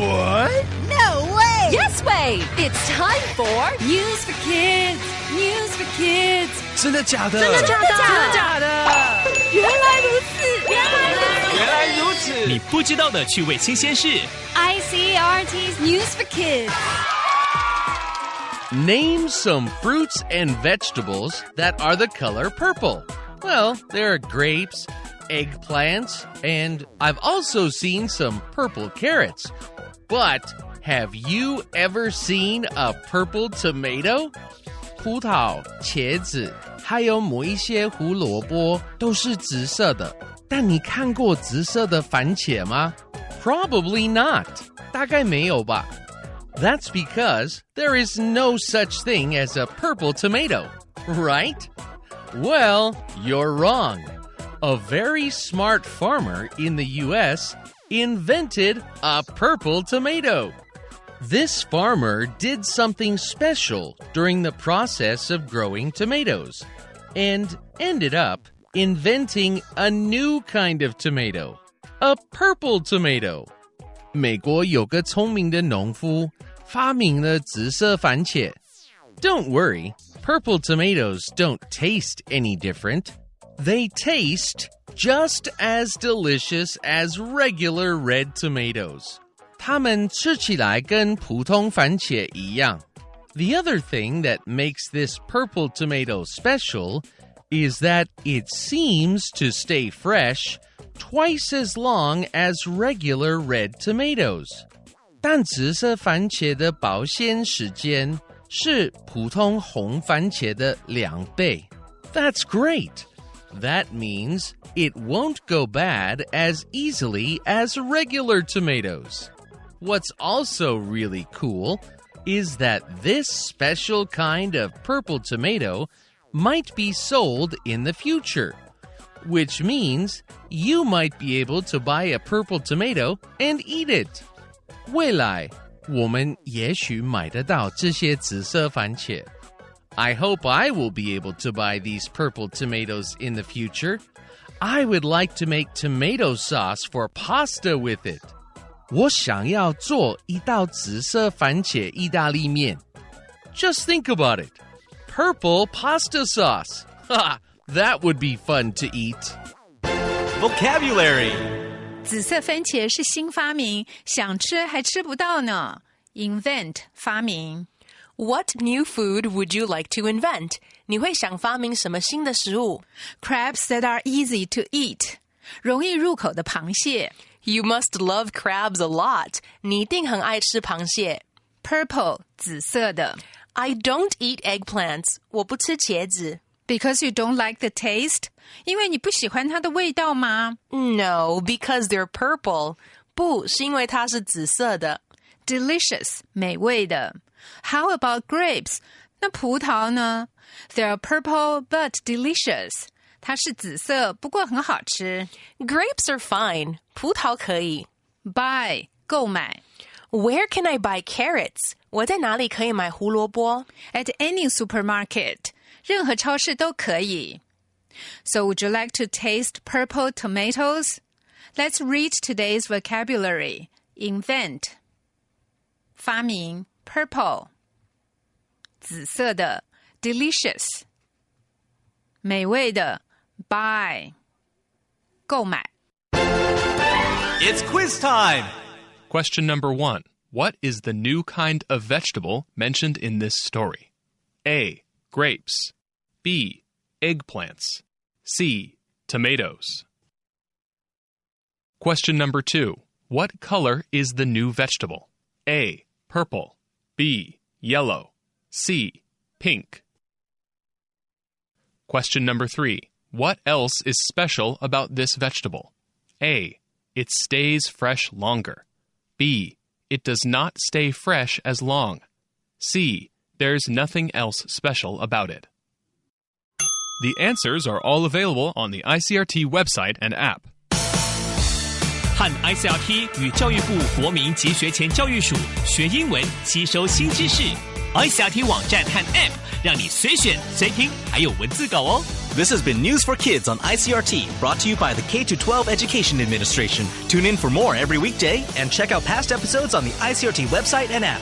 What? No way! Yes way! It's time for News for Kids. News for Kids. 真的假的？真的假的？真的假的？原来如此，原来如此。原来如此。你不知道的趣味新鲜事。 ICRT's News for Kids. Name some fruits and vegetables that are the color purple. Well, there are grapes, eggplants, and I've also seen some purple carrots. But have you ever seen a purple tomato? 葡萄、茄子，还有某一些胡萝卜都是紫色的。但你看过紫色的番茄吗？Probably not. 大概没有吧。That's because there is no such thing as a purple tomato, right? Well, you're wrong. A very smart farmer in the US invented a purple tomato. This farmer did something special during the process of growing tomatoes and ended up inventing a new kind of tomato, a purple tomato. 美国有个聪明的农夫发明了紫色番茄。Don't worry, purple tomatoes don't taste any different. They taste just as delicious as regular red tomatoes. 它们吃起来跟普通番茄一样。The other thing that makes this purple tomato special is that it seems to stay fresh twice as long as regular red tomatoes. 但紫色番茄的保鲜时间是普通红番茄的两倍。That's great. That means it won't go bad as easily as regular tomatoes. What's also really cool is that this special kind of purple tomato might be sold in the future, which means you might be able to buy a purple tomato and eat it. 未来我们也许买得到这些紫色番茄。 I hope I will be able to buy these purple tomatoes in the future. I would like to make tomato sauce for pasta with it. 我想要做一道紫色番茄意大利面。Just think about it. Purple pasta sauce. Ha! That would be fun to eat. Vocabulary. 紫色番茄是新发明，想吃还吃不到呢。Invent 发明 What new food would you like to invent? 你会想发明什么新的食物 crabs that are easy to eat，容易入口的螃蟹。 ？You must love crabs a lot. 你一定很爱吃螃蟹。 Purple 紫色的 I don't eat eggplants. 我不吃茄子。 ，because you don't like the taste，因为你不喜欢它的味道吗 No, because they're purple. 不是因为它是紫色的。 ？Delicious 美味的。 How about grapes？那葡萄呢？They're purple but delicious。它是紫色，不过很好吃。 Grapes are fine. 葡萄可以。 Buy 购买 Where can I buy carrots? 我在哪里可以买胡萝卜 at any supermarket，任何超市都可以。So would you like to taste purple tomatoes? Let's read today's vocabulary. Invent 发明 purple 紫色的 delicious 美味的 buy 购买 It's quiz time. Question number one What is the new kind of vegetable mentioned in this story? A. Grapes. B. Eggplants. C. Tomatoes. Question number two What color is the new vegetable? A. Purple. B. Yellow. C. Pink. Question number three What else is special about this vegetable? A. It stays fresh longer. B. It does not stay fresh as long. C. There's nothing else special about it. The answers are all available on the ICRT website and app. 和 ICRT 与教育部国民及学前教育署学英文，吸收新知识。ICRT 网站和 App 让你随选随听，还有文字稿哦。This has been News for Kids on ICRT, brought to you by the K 12 Education Administration. Tune in for more every weekday and check out past episodes on the ICRT website and app.